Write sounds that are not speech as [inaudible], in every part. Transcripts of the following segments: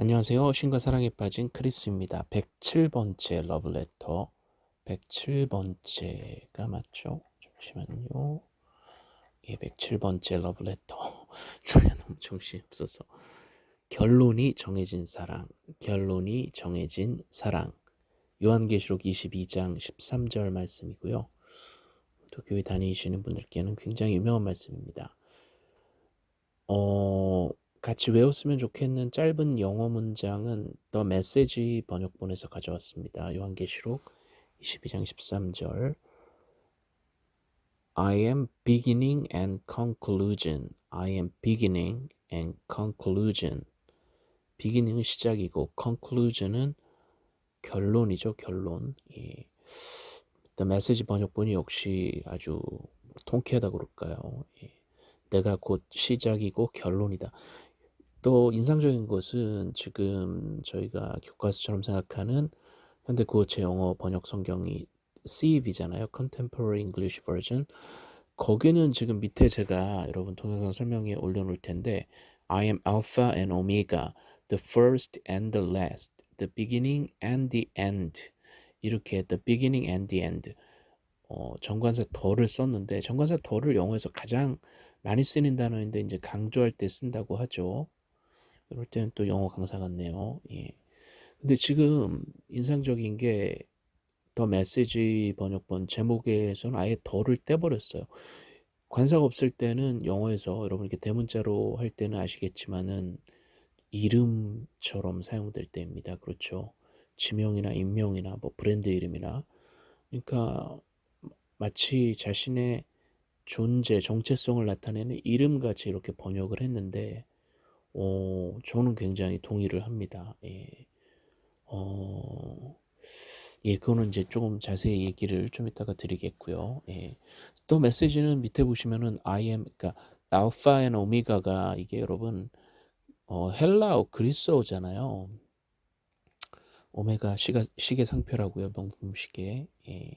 안녕하세요. 신과 사랑에 빠진 크리스입니다. 107번째 러브레터. 107번째가 맞죠? 잠시만요. 예, 107번째 러브레터. [laughs] 제가 너무 정신이 없어서. 결론이 정해진 사랑. 결론이 정해진 사랑. 요한계시록 22장 13절 말씀이고요. 또 교회 다니시는 분들께는 굉장히 유명한 말씀입니다. 어, 같이 외웠으면 좋겠는 짧은 영어 문장은 더 메시지 번역본에서 가져왔습니다. 요한계시록 22장 13절 I am beginning and conclusion. I am beginning and conclusion. beginning은 시작이고 conclusion은 결론이죠. 결론. 예. The message 번역본이 역시 아주 통쾌하다 그럴까요? 예. 내가 곧 시작이고 결론이다. 또 인상적인 것은 지금 저희가 교과서처럼 생각하는 현대 구어체 영어 번역 성경이 CEV잖아요. Contemporary English Version. 거기는 지금 밑에 제가 여러분 동영상 설명에 올려놓을 텐데 I am Alpha and Omega, the first and the last, the beginning and the end. 이렇게 the beginning and the end. 어, 정관사 더를 썼는데 정관사 더를 영어에서 가장 많이 쓰는 단어인데 이제 강조할 때 쓴다고 하죠. 이럴 때는 또 영어 강사 같네요. 예. 근데 지금 인상적인 게 더 메시지 번역본 제목에서는 아예 더를 떼버렸어요. 관사가 없을 때는 영어에서 여러분 이렇게 대문자로 할 때는 아시겠지만은 이름처럼 사용될 때입니다. 그렇죠. 지명이나 인명이나 뭐 브랜드 이름이나 그러니까 마치 자신의 존재, 정체성을 나타내는 이름같이 이렇게 번역을 했는데 어, 저는 굉장히 동의를 합니다. 예. 어, 예, 그거는 이제 조금 자세히 얘기를 좀 이따가 드리겠고요. 예. 또 메시지는 밑에 보시면은 I am, 그러니까 Alpha and Omega가 이게 여러분 어, 헬라어 그리스어잖아요. 오메가 시가, 시계 상표라고요. 명품 시계. 예.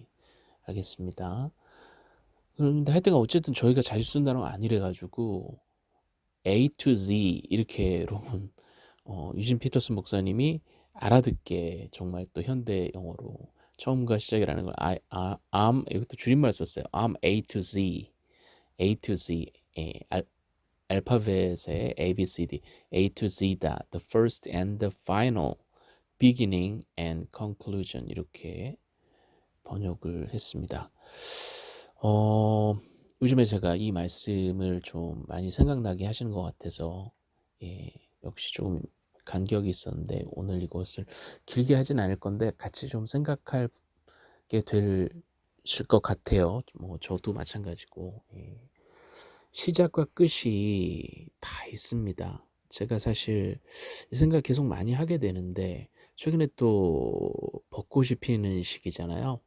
알겠습니다. 그런데 하여튼 어쨌든 저희가 자주 쓴 단어가 아니래 가지고 A to Z 이렇게 여러분 어, 유진 피터슨 목사님이 알아듣게 정말 또 현대 영어로 처음과 시작이라는 걸 I, I, I'm 이것도 줄임말 썼어요. I'm A to Z, A to Z, 예, 알, 알파벳의 A, B, C, D, A to Z다. The first and the final, beginning and conclusion 이렇게 번역을 했습니다. 어, 요즘에 제가 이 말씀을 좀 많이 생각나게 하시는 것 같아서 예, 역시 조금 간격이 있었는데 오늘 이것을 길게 하진 않을 건데 같이 좀 생각하게 되실 것 같아요. 뭐 저도 마찬가지고 예. 시작과 끝이 다 있습니다. 제가 사실 이 생각 계속 많이 하게 되는데 최근에 또 벚꽃이 피는 시기잖아요.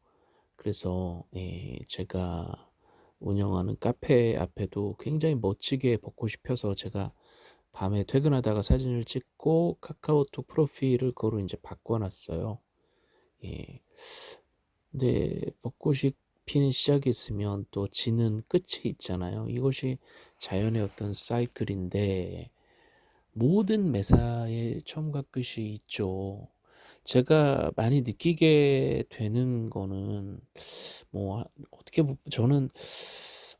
그래서 예, 제가 운영하는 카페 앞에도 굉장히 멋지게 벚꽃이 펴서 제가 밤에 퇴근하다가 사진을 찍고 카카오톡 프로필을 그거로 이제 바꿔놨어요. 예. 근데 벚꽃이 피는 시작이 있으면 또 지는 끝이 있잖아요. 이것이 자연의 어떤 사이클인데 모든 매사에 처음과 끝이 있죠. 제가 많이 느끼게 되는 거는 뭐 어떻게 저는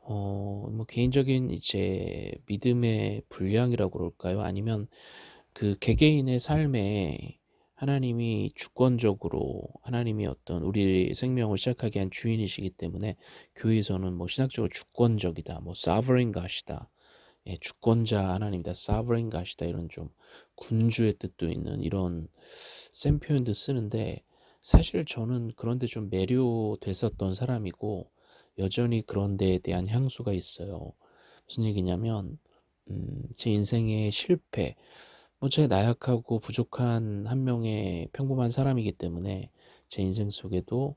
어 뭐 개인적인 이제 믿음의 분량이라고 그럴까요? 아니면 그 개개인의 삶에 하나님이 주권적으로 하나님이 어떤 우리 생명을 시작하게 한 주인이시기 때문에 교회에서는 뭐 신학적으로 주권적이다, 뭐 sovereign God이다, 예, 주권자 하나님이다, sovereign God이다 이런 좀 군주의 뜻도 있는 이런 센 표현도 쓰는데 사실 저는 그런데 좀 매료됐었던 사람이고 여전히 그런 데에 대한 향수가 있어요. 무슨 얘기냐면 음, 제 인생의 실패 뭐 제가 나약하고 부족한 한 명의 평범한 사람이기 때문에 제 인생 속에도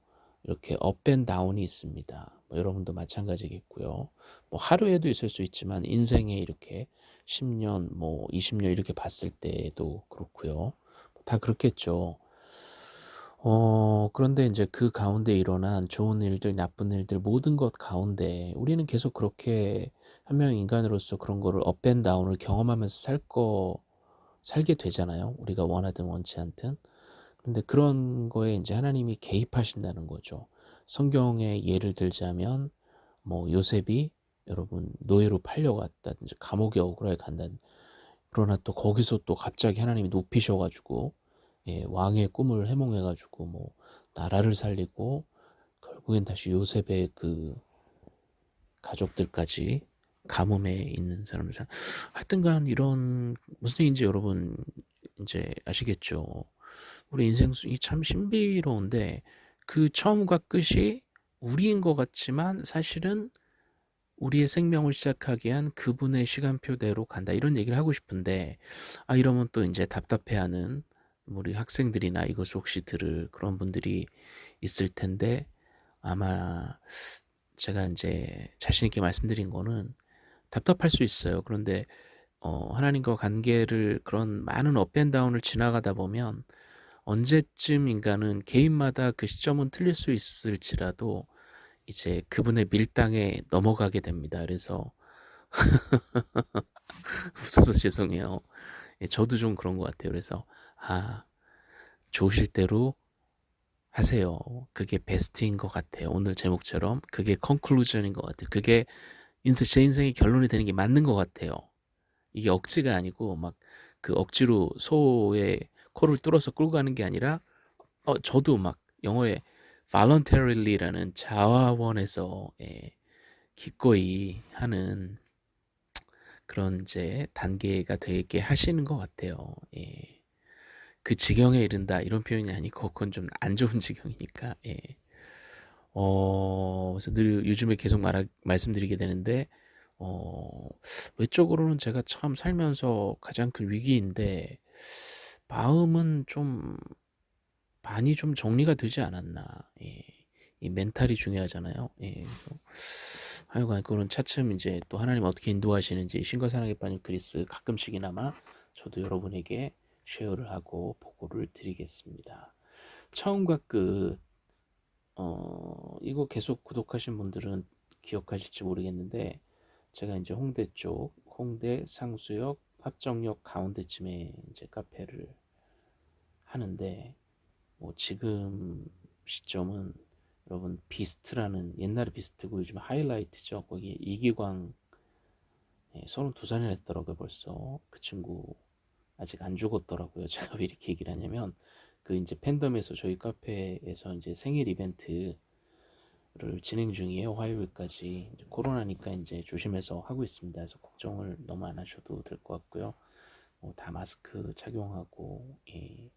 이렇게 업앤 다운이 있습니다. 뭐 여러분도 마찬가지겠고요. 뭐 하루에도 있을 수 있지만 인생에 이렇게 10년 뭐 20년 이렇게 봤을 때도 그렇고요. 다 그렇겠죠. 어, 그런데 이제 그 가운데 일어난 좋은 일들, 나쁜 일들, 모든 것 가운데 우리는 계속 그렇게 한 명의 인간으로서 그런 거를 업앤 다운을 경험하면서 살 살게 되잖아요. 우리가 원하든 원치 않든. 근데 그런 거에 인제 하나님이 개입하신다는 거죠. 성경에 예를 들자면 뭐 요셉이 여러분 노예로 팔려갔다든지 감옥에 억울하게 간다든 그러나 또 거기서 또 갑자기 하나님이 높이셔 가지고 예 왕의 꿈을 해몽해 가지고 뭐 나라를 살리고 결국엔 다시 요셉의 그 가족들까지 가뭄에 있는 사람들 하여튼간 이런 무슨 얘기인지 여러분 인제 아시겠죠. 우리 인생 이참 신비로운데 그 처음과 끝이 우리인 것 같지만 사실은 우리의 생명을 시작하게 한 그분의 시간표대로 간다. 이런 얘기를 하고 싶은데 아 이러면 또 인제 답답해하는 우리 학생들이나 이것을 혹시 들을 그런 분들이 있을 텐데 아마 제가 인제 자신 있게 말씀드린 거는 답답할 수 있어요. 그런데 어 하나님과 관계를 그런 많은 업앤 다운을 지나가다 보면 언제쯤인가는 개인마다 그 시점은 틀릴 수 있을지라도 이제 그분의 밀당에 넘어가게 됩니다. 그래서 [laughs] 웃어서 죄송해요. 예 저도 좀 그런 것 같아요. 그래서 아 좋으실 대로 하세요. 그게 베스트인 것 같아요. 오늘 제목처럼 그게 conclusion인 것 같아요. 그게 인생 제 인생의 결론이 되는 게 맞는 것 같아요. 이게 억지가 아니고 막 그 억지로 소의 코를 뚫어서 끌고 가는 게 아니라 어 저도 막 영어에 voluntary라는 자화원에서 예 기꺼이 하는 그런 이제 단계가 되게 하시는 것 같아요. 예. 그 지경에 이른다 이런 표현이 아니고 그건 좀 안 좋은 [laughs] 지경이니까 예. 어 그래서 늘 요즘에 계속 말하 말씀드리게 되는데 어 외적으로는 제가 참 살면서 가장 큰 위기인데 마음은 좀 많이 좀 정리가 되지 않았나. 예. 이 멘탈이 중요하잖아요. 예. 하여간 그거는 차츰 인제 또 하나님 어떻게 인도하시는지 신과 사랑에 빠진 그리스 가끔씩이나마 저도 여러분에게 쉐어를 하고 보고를 드리겠습니다. 처음과 끝 어 이거 계속 구독하신 분들은 기억하실지 모르겠는데 제가 인제 홍대 쪽 홍대 상수역 합정역 가운데쯤에 인제 카페를 하는데 뭐 지금 시점은 여러분 비스트라는 옛날에 비스트고 요즘 하이라이트죠. 거기에 이기광 예, 32살이나 됐더라고요 벌써. 그 친구 아직 안 죽었더라고요. [laughs] 제가 왜 이렇게 얘기를 하냐면 그 인제 팬덤에서 저희 카페에서 인제 생일 이벤트 를 진행 중이에요. 화요일까지. 이제 코로나니까 인제 조심해서 하고 있습니다. 그래서 걱정을 너무 안 하셔도 될 것 같고요. 뭐 다 마스크 착용하고 예.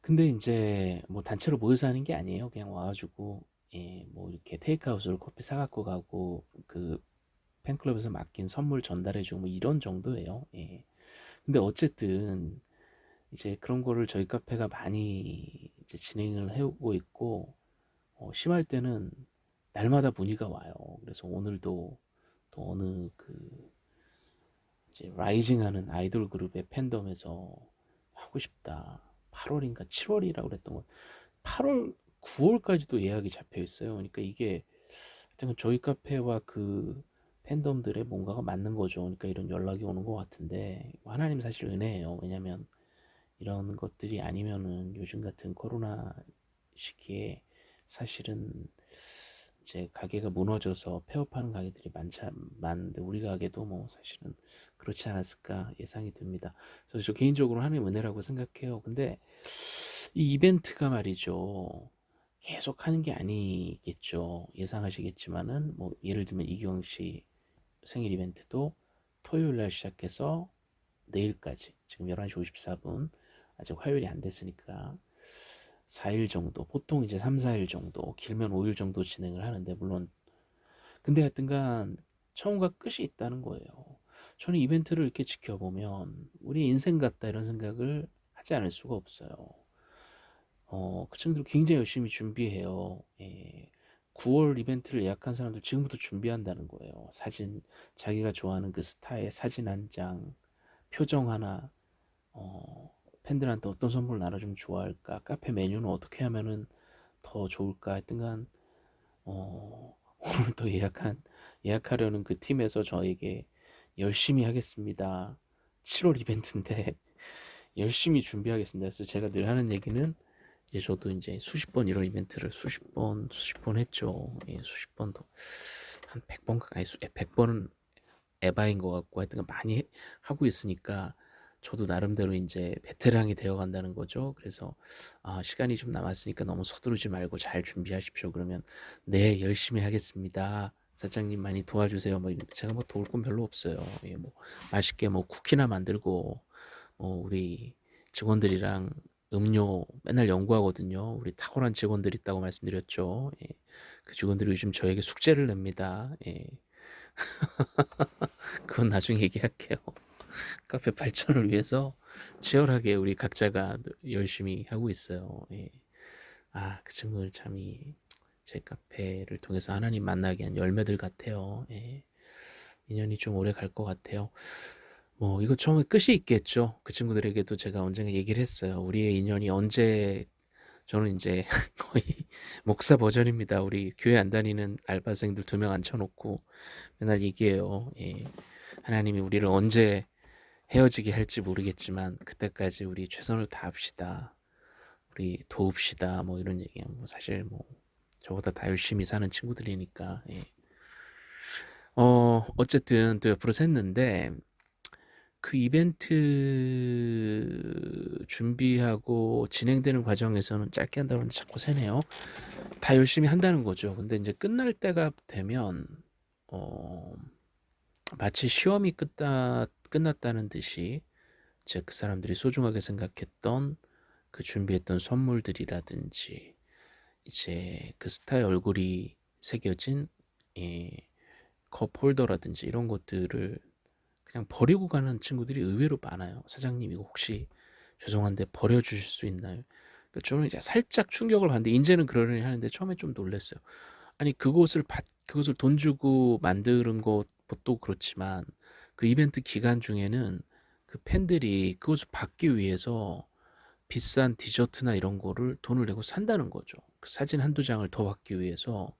근데 인제 뭐 단체로 모여서 하는 게 아니에요. 그냥 와 가지고 예 뭐 이렇게 테이크아웃으로 커피 사 갖고 가고 그 팬클럽에서 맡긴 선물 전달해 주고 뭐 이런 정도예요. 예. 근데 어쨌든 이제 그런 거를 저희 카페가 많이 이제 진행을 해 오고 있고 어 심할 때는 날마다 문의가 와요. 그래서 오늘도 또 어느 그 이제 라이징 하는 아이돌 그룹의 팬덤에서 "하고 싶다." 8 월인가 7 월이라고 그랬던 것8 월, 9 월까지도 예약이 잡혀 있어요. 그러니까 이게 하여튼 저희 카페와 그 팬덤들의 뭔가가 맞는 거죠. 그러니까 이런 연락이 오는 것 같은데 하나님 사실 은혜예요. 왜냐면 이런 것들이 아니면은 요즘 같은 코로나 시기에 사실은 이제 가게가 무너져서 폐업하는 가게들이 많지 많은데 우리 가게도 뭐 사실은 그렇지 않았을까 예상이 됩니다. 그래서 저 개인적으로 하나님 은혜라고 생각해요. 근데 이 이벤트가 말이죠. 계속 하는 게 아니겠죠. 예상하시겠지만은 뭐 예를 들면 이기광 씨 생일 이벤트도 토요일 날 시작해서 내일까지 지금 11시 54분 아직 화요일이 안 됐으니까 4일 정도 보통 이제 3, 4일 정도 길면 5일 정도 진행을 하는데 물론 근데 하여튼간 처음과 끝이 있다는 거예요. 저는 이벤트를 이렇게 지켜보면 우리 인생 같다 이런 생각을 하지 않을 수가 없어요. 어, 그 친구들 굉장히 열심히 준비해요. 예. 9월 이벤트를 예약한 사람들 지금부터 준비한다는 거예요. 사진, 자기가 좋아하는 그 스타의 사진 한 장, 표정 하나, 어, 팬들한테 어떤 선물 나눠주면 좋아할까? 카페 메뉴는 어떻게 하면은 더 좋을까? 하여튼간, 어, [laughs] 오늘 또 예약한, 예약하려는 그 팀에서 저에게 열심히 하겠습니다. 7월 이벤트인데 [laughs] 열심히 준비하겠습니다. 그래서 제가 늘 하는 얘기는 이제 저도 이제 수십 번 이런 이벤트를 수십 번 수십 번 했죠. 예, 수십 번도 한 100번 가까이 100번은 에바인 것 같고 하여튼 많이 하고 있으니까 저도 나름대로 이제 베테랑이 되어 간다는 거죠. 그래서 아, 시간이 좀 남았으니까 너무 서두르지 말고 잘 준비하십시오. 그러면 네, 열심히 하겠습니다. 사장님 많이 도와주세요. 뭐 제가 뭐 도울 건 별로 없어요. 예, 뭐 맛있게 뭐 쿠키나 만들고 어, 우리 직원들이랑 음료 맨날 연구하거든요. 우리 탁월한 직원들 있다고 말씀드렸죠. 예. 그 직원들이 요즘 저에게 숙제를 냅니다. 예. [laughs] 그건 나중에 얘기할게요. 카페 발전을 위해서 치열하게 우리 각자가 열심히 하고 있어요. 예. 아, 그 친구들 참이 제 카페를 통해서 하나님 만나게 한 열매들 같아요. 예. 인연이 좀 오래 갈 것 같아요. 뭐 이거 처음에 끝이 있겠죠. 그 친구들에게도 제가 언젠가 얘기를 했어요. 우리의 인연이 언제 저는 이제 [laughs] 거의 목사 버전입니다. 우리 교회 안 다니는 알바생들 두 명 앉혀놓고 맨날 얘기해요. 예. 하나님이 우리를 언제 헤어지게 할지 모르겠지만 그때까지 우리 최선을 다합시다. 우리 도웁시다. 뭐 이런 얘기. 뭐 사실 뭐 저보다 다 열심히 사는 친구들이니까. 예. 어 어쨌든 또 옆으로 샜는데 그 이벤트 준비하고 진행되는 과정에서는 짧게 한다고 하는데 자꾸 새네요. 다 열심히 한다는 거죠. 근데 이제 끝날 때가 되면 어 마치 시험이 끝다, 끝났다는 듯이 즉 그 사람들이 소중하게 생각했던 그 준비했던 선물들이라든지 이제 그 스타의 얼굴이 새겨진 예, 컵 홀더라든지 이런 것들을 그냥 버리고 가는 친구들이 의외로 많아요. 사장님 이거 혹시 죄송한데 버려주실 수 있나요? 그러니까 저는 이제 살짝 충격을 받는데 이제는 그러려니 하는데 처음에 좀 놀랐어요. 아니 그것을 받 그것을 돈 주고 만드는 것도 그렇지만 그 이벤트 기간 중에는 그 팬들이 그것을 받기 위해서 비싼 디저트나 이런 거를 돈을 내고 산다는 거죠. 그 사진 한두 장을 더 받기 위해서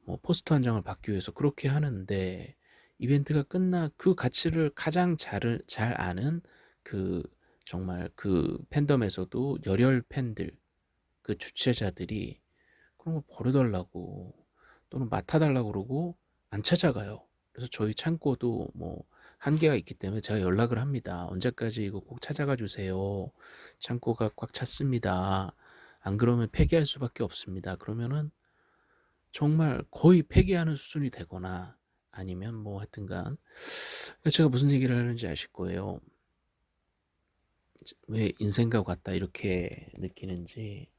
뭐 포스터 한 장을 받기 위해서 그렇게 하는데 이벤트가 끝나 그 가치를 가장 잘, 잘 아는 그 정말 그 팬덤에서도 열혈 팬들 그 주최자들이 그런 걸 버려달라고 또는 맡아달라고 그러고 안 찾아가요. 그래서 저희 창고도 뭐 한계가 있기 때문에 제가 연락을 합니다. 언제까지 이거 꼭 찾아가 주세요. 창고가 꽉 찼습니다. 안 그러면 폐기할 수밖에 없습니다. 그러면은 정말 거의 폐기하는 수준이 되거나 아니면 뭐 하여튼간 제가 무슨 얘기를 하는지 아실 거예요. 왜 인생과 같다 이렇게 느끼는지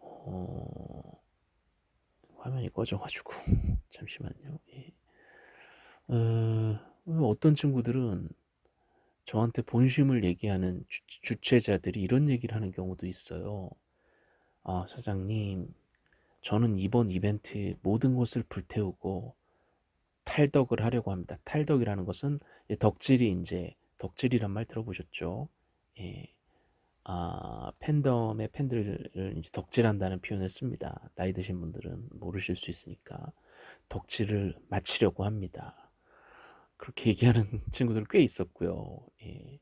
어... 화면이 꺼져가지고 [laughs] 잠시만요. 예. 어... 어떤 친구들은 저한테 본심을 얘기하는 주, 체자들이 이런 얘기를 하는 경우도 있어요. 아 사장님 저는 이번 이벤트 모든 것을 불태우고 탈덕을 하려고 합니다. 탈덕이라는 것은 덕질이 이제 덕질이란 말 들어보셨죠? 예. 아, 팬덤의 팬들을 이제 덕질한다는 표현을 습니다. 나이 드신 분들은 모르실 수 있으니까 덕질을 마치려고 합니다. 그렇게 [laughs] 얘기하는 친구들 꽤 있었고요. 예.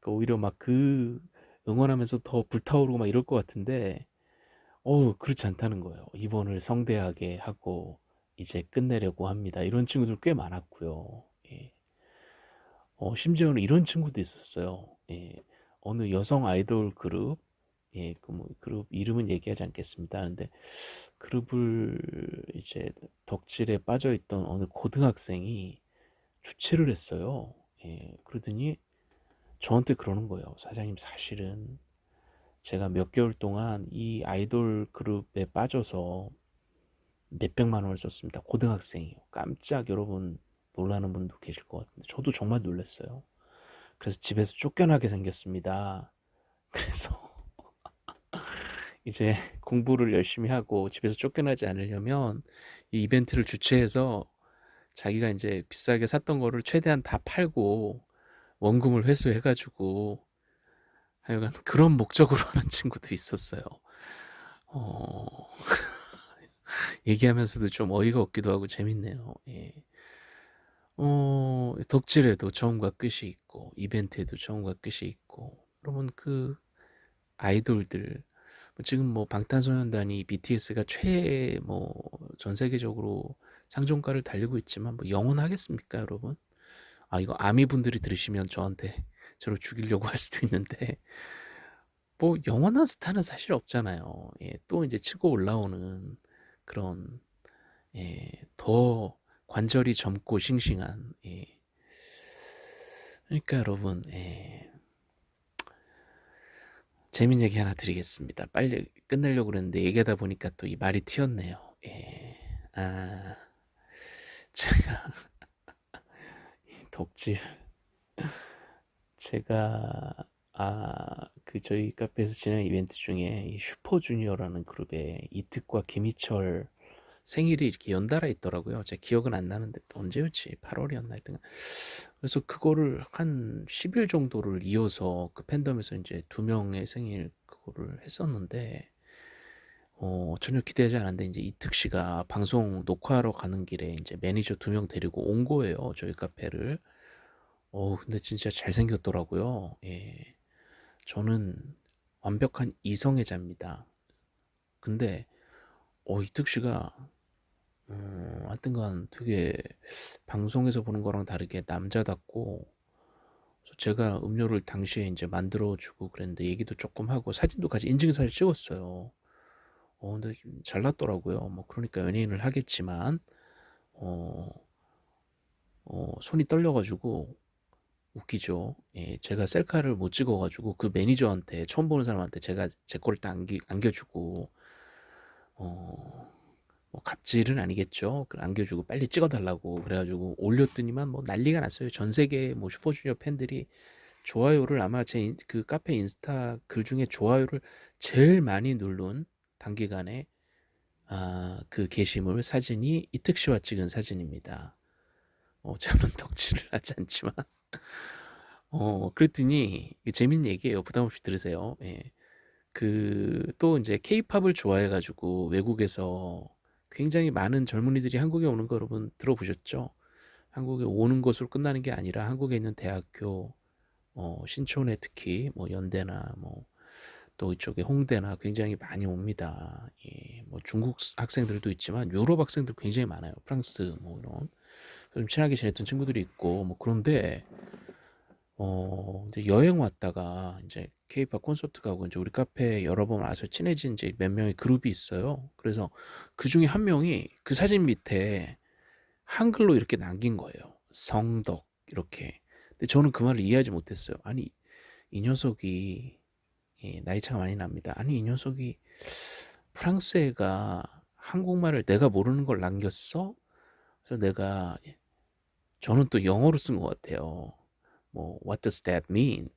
그러니까 오히려 막 그 응원하면서 더 불타오르고 막 이럴 것 같은데, 어우, 그렇지 않다는 거예요. 이번을 성대하게 하고, 이제 끝내려고 합니다. 이런 친구들 꽤 많았고요. 예. 어, 심지어는 이런 친구도 있었어요. 예. 어느 여성 아이돌 그룹, 예, 그 뭐 그룹 이름은 얘기하지 않겠습니다. 근데 그룹을 이제 덕질에 빠져 있던 어느 고등학생이 주최를 했어요. 예, 그러더니 저한테 그러는 거예요. 사장님 사실은 제가 몇 개월 동안 이 아이돌 그룹에 빠져서 몇백만 원을 썼습니다. 고등학생이요. 깜짝 여러분 놀라는 분도 계실 것 같은데 저도 정말 놀랐어요. 그래서 집에서 쫓겨나게 생겼습니다. [laughs] 그래서 이제 공부를 열심히 하고 집에서 쫓겨나지 않으려면 이 이벤트를 주최해서 자기가 이제 비싸게 샀던 거를 최대한 다 팔고 원금을 회수해 가지고 하여간 [laughs] 그런 목적으로 [laughs] 하는 친구도 있었어요. 어... [laughs] 얘기하면서도 좀 어이가 없기도 하고 재밌네요. 예. 어 덕질에도 처음과 끝이 있고 이벤트에도 처음과 끝이 있고 여러분 그 아이돌들 뭐 지금 뭐 방탄소년단이 BTS가 최 뭐 전 세계적으로 상종가를 달리고 있지만 뭐 영원하겠습니까 여러분? 아 이거 아미 분들이 들으시면 저한테 [laughs] 저를 죽이려고 할 수도 있는데 [laughs] 뭐 영원한 스타는 사실 없잖아요. 예. 또 이제 치고 올라오는 그런 예. 더 관절이 젊고 싱싱한 예. 그러니까 여러분 예. 재밌는 얘기 하나 드리겠습니다. 빨리 끝내려고 그랬는데 얘기하다 보니까 또 이 말이 튀었네요. 예. 아 제가 [laughs] 이 덕질 제가 아 그 저희 카페에서 진행한 이벤트 중에 이 슈퍼주니어라는 그룹의 이특과 김희철 생일이 이렇게 연달아 있더라고요. 제가 기억은 안 나는데 언제였지? 8월이었나 하여튼 그래서 그거를 한 10일 정도를 이어서 그 팬덤에서 인제 2 명의 생일 그거를 했었는데 어 전혀 기대하지 않았는데 인제 이특 씨가 방송 녹화하러 가는 길에 인제 매니저 2 명 데리고 온 거예요, 저희 카페를. 어 근데 진짜 잘생겼더라고요. 예. 저는 완벽한 이성애자입니다. 근데 어 이특 씨가 어 하여튼간 되게 방송에서 보는 거랑 다르게 남자답고 제가 음료를 당시에 인제 만들어 주고 그랬는데 얘기도 쪼끔 하고 사진도 같이 인증사진 찍었어요. 어 근데 좀 잘났더라고요. 뭐 그러니까 연예인을 하겠지만 어 어 손이 떨려 가지고 웃기죠. 예 제가 셀카를 못 찍어 가지고 그 매니저한테 처음 보는 사람한테 제가 제 거를 딱 안기 안겨 주고 어 뭐 갑질은 아니겠죠. 그 안겨 주고 빨리 찍어 달라고 그래 가지고 올렸더니만 뭐 난리가 났어요. 전 세계 뭐 슈퍼주니어 팬들이 좋아요를 아마 제인그 카페 인스타 글 중에 좋아요를 제일 많이 누른 단기간에 아 그 게시물 사진이 이특 씨와 찍은 사진입니다. 어 저는 [laughs] 덕질을 하지 않지만 어 그랬더니 재밌는 얘기예요. 부담 없이 들으세요. 예. 그또 인제 케이팝을 좋아해 가지고 외국에서 굉장히 많은 젊은이들이 한국에 오는 거 여러분 들어보셨죠? 한국에 오는 것으로 끝나는 게 아니라 한국에 있는 대학교 어 신촌에 특히 뭐 연대나 뭐 또 이쪽에 홍대나 굉장히 많이 옵니다. 예. 뭐 중국 스 학생들도 있지만 유럽 학생들 굉장히 많아요. 프랑스 뭐 이런. 좀 친하게 지냈던 친구들이 있고 뭐 그런데 어 이제 여행 왔다가 인제 케이팝 콘서트 가고 인제 우리 카페에 여러 번 와서 친해진 인제 몇 명의 그룹이 있어요. 그래서 그 중에 한 명이 그 사진 밑에 한글로 이렇게 남긴 거예요. 성덕 이렇게. 근데 저는 그 말을 이해하지 못했어요. 아니 이 녀석이 예 나이 차가 많이 납니다. 아니 이 녀석이 프랑스 애가 한국말을 내가 모르는 걸 남겼어? 그래서 내가 예 저는 또 영어로 쓴 것 같아요. 뭐 "What does that mean?"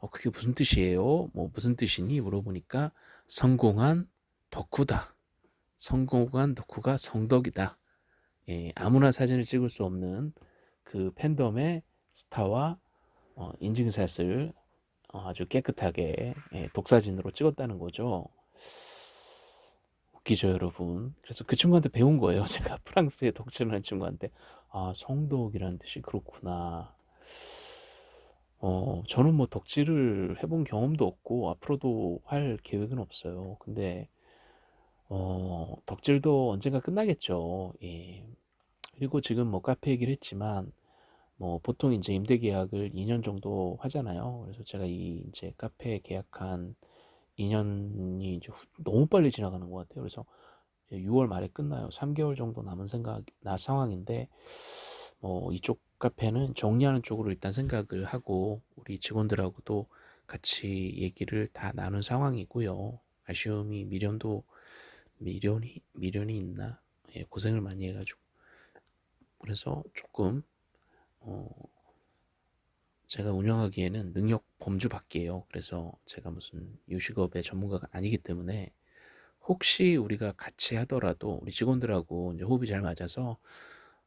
어 "그게 무슨 뜻이에요?" 뭐 "무슨 뜻이니?" 물어보니까 "성공한 덕후다. 성공한 덕후가 성덕이다." 예 아무나 사진을 찍을 수 없는 그 팬덤의 스타와 어 인증샷을 어 아주 깨끗하게 예 독사진으로 찍었다는 거죠. 웃기죠 여러분. 그래서 그 친구한테 배운 거예요. [laughs] 제가 프랑스에 덕질을 하는 친구한테. '아 성덕이라는 뜻이 그렇구나.' 어 저는 뭐 덕질을 해본 경험도 없고 앞으로도 할 계획은 없어요. 근데 어 덕질도 언젠가 끝나겠죠. 예. 그리고 지금 뭐 카페 얘기를 했지만 뭐 보통 인제 임대 계약을 2년 정도 하잖아요. 그래서 제가 이 인제 카페 계약한 2 년이 이제 후 너무 빨리 지나가는 것 같아요. 그래서 이제 6월 말에 끝나요. 3 개월 정도 남은 생각 나 상황인데 뭐 이쪽 카페는 정리하는 쪽으로 일단 생각을 하고 우리 직원들하고도 같이 얘기를 다 나눈 상황이고요. 아쉬움이 미련도 미련이 미련이 있나? 예 고생을 많이 해 가지고 그래서 쪼끔 어 제가 운영하기에는 능력 범주 밖이에요. 그래서 제가 무슨 요식업의 전문가가 아니기 때문에 혹시 우리가 같이 하더라도 우리 직원들하고 인제 호흡이 잘 맞아서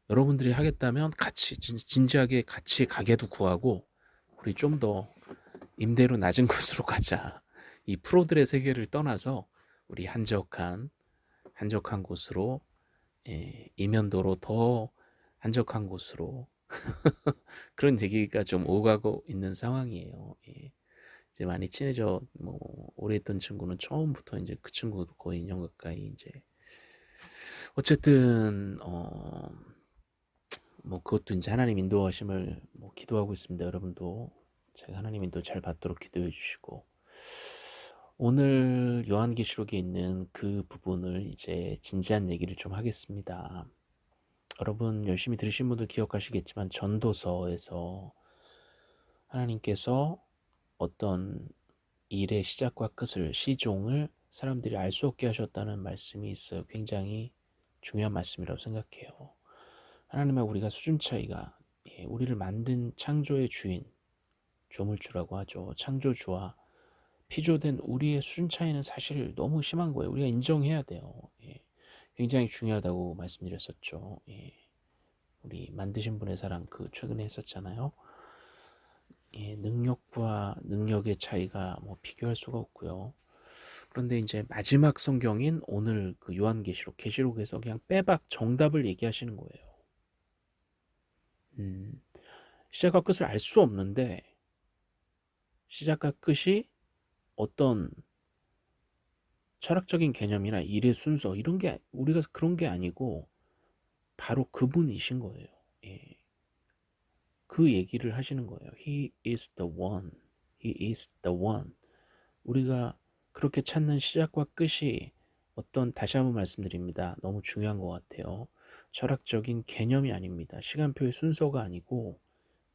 여러분들이 하겠다면 같이 진 진지하게 같이 가게도 구하고 우리 좀 더 임대료 낮은 [laughs] 곳으로 가자. 이 프로들의 세계를 떠나서 우리 한적한, 한적한 곳으로 예 이면도로 더 한적한 곳으로 [laughs] 그런 얘기가 좀 오가고 있는 상황이에요. 예. 이제 많이 친해져 뭐 오래 했던 친구는 처음부터 이제 그 친구도 거의 2년 가까이 이제 어쨌든 어 뭐 그것도 이제 하나님 인도하심을 뭐 기도하고 있습니다. 여러분도 제가 하나님 인도 잘 받도록 기도해 주시고 오늘 요한계시록에 있는 그 부분을 이제 진지한 얘기를 좀 하겠습니다. 여러분 열심히 들으신 분들 기억하시겠지만 전도서에서 하나님께서 어떤 일의 시작과 끝을 시종을 사람들이 알 수 없게 하셨다는 말씀이 있어요. 굉장히 중요한 말씀이라고 생각해요. 하나님과 우리가 수준 차이가 예, 우리를 만든 창조의 주인 조물주라고 하죠. 창조주와 피조된 우리의 수준 차이는 사실 너무 심한 거예요. 우리가 인정해야 돼요. 예. 굉장히 중요하다고 말씀드렸었죠. 예. 우리 만드신 분의 사랑 그 최근에 했었잖아요. 예, 능력과 능력의 차이가 뭐 비교할 수가 없고요. 그런데 이제 마지막 성경인 오늘 그 요한계시록 계시록에서 그냥 빼박 정답을 얘기하시는 거예요. 음, 시작과 끝을 알 수 없는데 시작과 끝이 어떤 철학적인 개념이나 일의 순서 이런 게 우리가 그런 게 아니고 바로 그분이신 거예요. 예. 그 얘기를 하시는 거예요. He is the one. He is the one. 우리가 그렇게 찾는 시작과 끝이 어떤 다시 한번 말씀드립니다. 너무 중요한 것 같아요. 철학적인 개념이 아닙니다. 시간표의 순서가 아니고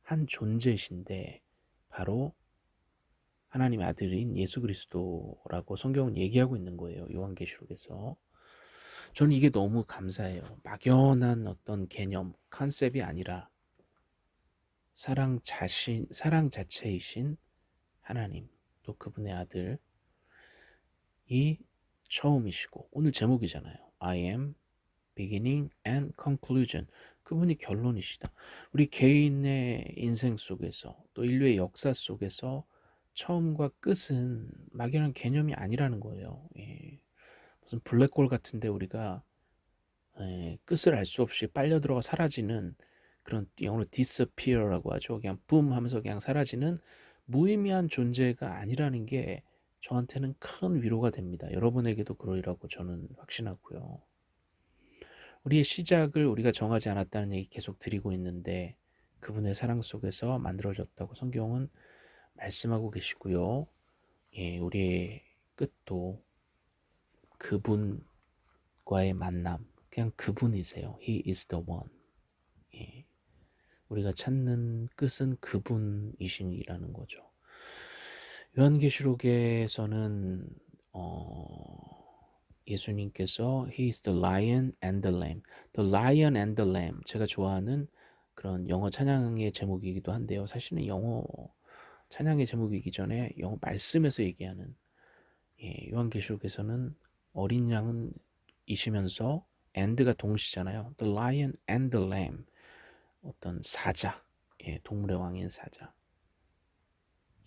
한 존재이신데 바로 하나님의 아들인 예수 그리스도라고 성경은 얘기하고 있는 거예요. 요한계시록에서. 저는 이게 너무 감사해요. 막연한 어떤 개념, 컨셉이 아니라 사랑 자신, 사랑 자체이신 하나님, 또 그분의 아들, 이 처음이시고, 오늘 제목이잖아요. I am beginning and conclusion. 그분이 결론이시다. 우리 개인의 인생 속에서, 또 인류의 역사 속에서 처음과 끝은 막연한 개념이 아니라는 거예요. 예. 무슨 블랙홀 같은데 우리가 예, 끝을 알 수 없이 빨려 들어가 사라지는 그런 영어로 disappear라고 하죠. 그냥 붐 하면서 그냥 사라지는 무의미한 존재가 아니라는 게 저한테는 큰 위로가 됩니다. 여러분에게도 그러리라고 저는 확신하고요. 우리의 시작을 우리가 정하지 않았다는 얘기 계속 드리고 있는데 그분의 사랑 속에서 만들어졌다고 성경은 말씀하고 계시고요. 예, 우리의 끝도 그분과의 만남, 그냥 그분이세요. He is the one. 예, 우리가 찾는 끝은 그분이신이라는 거죠. 요한계시록에서는 어, 예수님께서 He is the lion and the lamb. The lion and the lamb. 제가 좋아하는 그런 영어 찬양의 제목이기도 한데요. 사실은 영어 찬양의 제목이기 전에 영어 말씀에서 얘기하는 예, 요한계시록에서는 어린 양은 이시면서 and가 동시잖아요. The lion and the lamb. 어떤 사자, 예, 동물의 왕인 사자.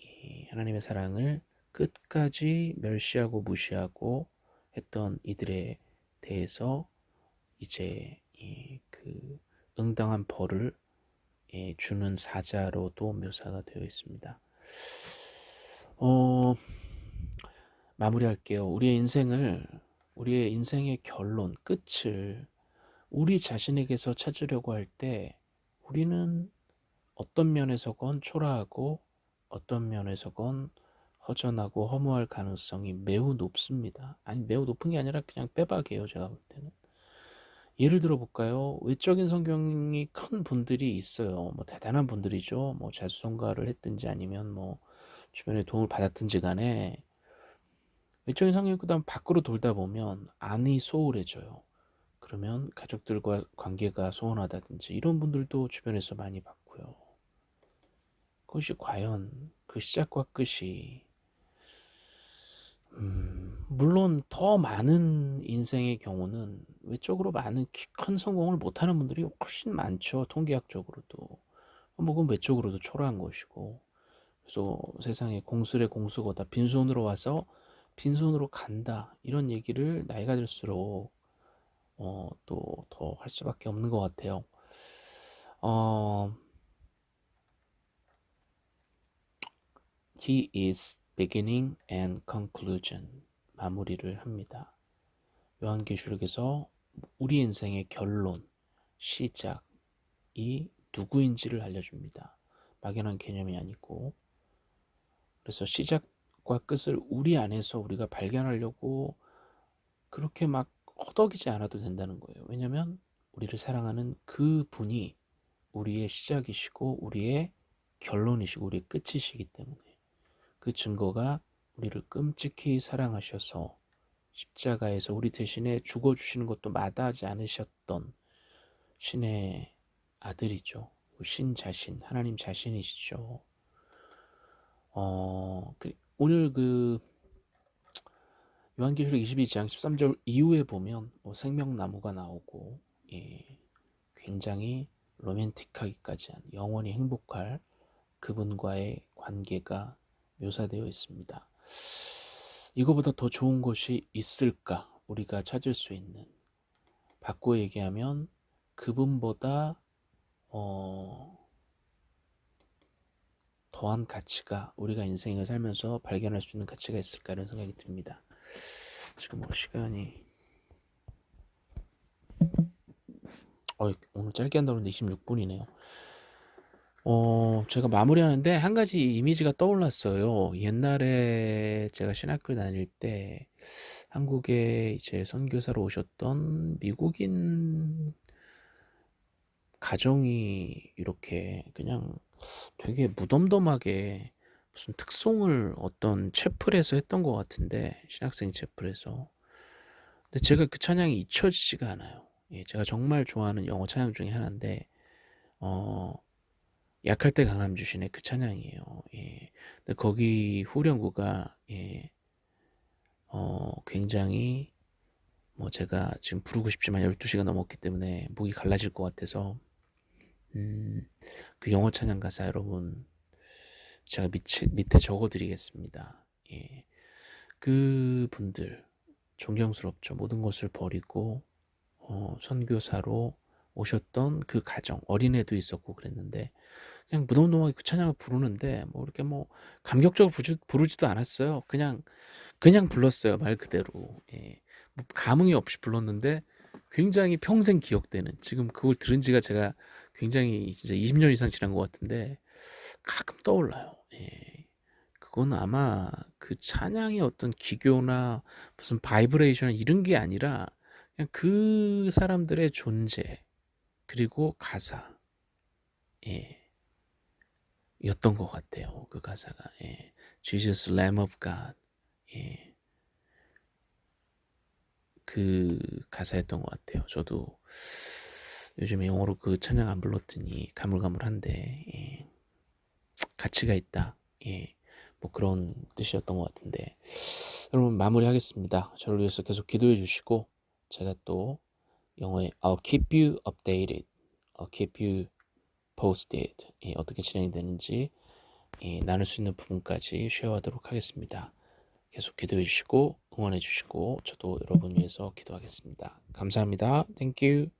예, 하나님의 사랑을 끝까지 멸시하고 무시하고 했던 이들에 대해서 이제 예, 그 응당한 벌을 예, 주는 사자로도 묘사가 되어 있습니다. 어, 마무리할게요. 우리의 인생을, 우리의 인생의 결론, 끝을 우리 자신에게서 찾으려고 할 때 우리는 어떤 면에서건 초라하고 어떤 면에서건 허전하고 허무할 가능성이 매우 높습니다. 아니, 매우 높은 게 아니라 그냥 빼박이에요, 제가 볼 때는. 예를 들어 볼까요? 외적인 성경이 큰 분들이 있어요. 뭐 대단한 분들이죠. 뭐 자수성가를 했든지 아니면 뭐 주변에 도움을 받았든지 간에 외적인 성경이 그다음 밖으로 돌다 보면 안이 소홀해져요. 그러면 가족들과 관계가 소원하다든지 이런 분들도 주변에서 많이 봤고요. 그것이 과연 그 시작과 끝이 음, 물론 더 많은 인생의 경우는 외적으로 많은 큰 성공을 못하는 분들이 훨씬 많죠. 통계학적으로도. 뭐 그건 외적으로도 초라한 것이고. 그래서 세상에 공술의 공수거다. 빈손으로 와서 빈손으로 간다. 이런 얘기를 나이가 들수록 어, 또 더 할 수밖에 없는 것 같아요. 어, he is beginning and conclusion 마무리를 합니다. 요한계시록에서 우리 인생의 결론, 시작이 누구인지를 알려줍니다. 막연한 개념이 아니고 그래서 시작과 끝을 우리 안에서 우리가 발견하려고 그렇게 막 허덕이지 않아도 된다는 거예요. 왜냐하면 우리를 사랑하는 그 분이 우리의 시작이시고 우리의 결론이시고 우리의 끝이시기 때문에 그 증거가 우리를 끔찍히 사랑하셔서 십자가에서 우리 대신에 죽어주시는 것도 마다하지 않으셨던 신의 아들이죠. 신 자신, 하나님 자신이시죠. 어, 그, 오늘 그 요한계시록 22장 13절 이후에 보면 뭐 생명나무가 나오고 예, 굉장히 로맨틱하기까지 한 영원히 행복할 그분과의 관계가 묘사되어 있습니다. 이거보다 더 좋은 것이 있을까? 우리가 찾을 수 있는. 바꿔 얘기하면 그분보다 어, 더한 가치가 우리가 인생을 살면서 발견할 수 있는 가치가 있을까 이런 생각이 듭니다. 지금 뭐 시간이 어, 오늘 짧게 한다고 했는데 26분이네요. 어, 제가 마무리하는데 한 가지 이미지가 떠올랐어요. 옛날에 제가 신학교 다닐 때 한국에 이제 선교사로 오셨던 미국인 가정이 이렇게 그냥 되게 무덤덤하게 무슨 특송을 어떤 채플에서 했던 것 같은데 신학생 채플에서 근데 제가 그 찬양이 잊혀지지가 않아요. 예, 제가 정말 좋아하는 영어 찬양 중에 하나인데 어, 약할 때 강함 주신의 그 찬양이에요. 예. 근데 거기 후렴구가 예, 어, 굉장히 뭐 제가 지금 부르고 싶지만 12시가 넘었기 때문에 목이 갈라질 것 같아서 음, 그 영어 찬양 가사 여러분 제가 밑에, 밑에 적어드리겠습니다. 예. 그 분들 존경스럽죠. 모든 것을 버리고 어, 선교사로 오셨던 그 가정 어린애도 있었고 그랬는데 그냥 무덤덤하게 그 찬양을 부르는데 뭐 이렇게 뭐 감격적으로 부르지, 부르지 도 않았어요. 그냥 그냥 불렀어요 말 그대로. 예. 뭐 감흥이 없이 불렀는데 굉장히 평생 기억되는 지금 그걸 들은 지가 제가 굉장히 진짜 20년 이상 지난 것 같은데 가끔 떠올라요. 예. 그건 아마 그 찬양의 어떤 기교나 무슨 바이브레이션 이런 게 아니라 그냥 그 사람들의 존재 그리고 가사 예. 였던 것 같아요. 그 가사가 예. Jesus Lamb of God 예. 그 가사였던 것 같아요. 저도 요즘에 영어로 그 찬양 안 불렀더니 가물가물한데 예. 가치가 있다. 예. 뭐 그런 뜻이었던 것 같은데 여러분 마무리하겠습니다. 저를 위해서 계속 기도해 주시고 제가 또 영어에 I'll keep you updated, I'll keep you posted 예, 어떻게 진행이 되는지 예, 나눌 수 있는 부분까지 쉐어하도록 하겠습니다. 계속 기도해 주시고 응원해 주시고 저도 여러분 위해서 기도하겠습니다. 감사합니다. Thank you.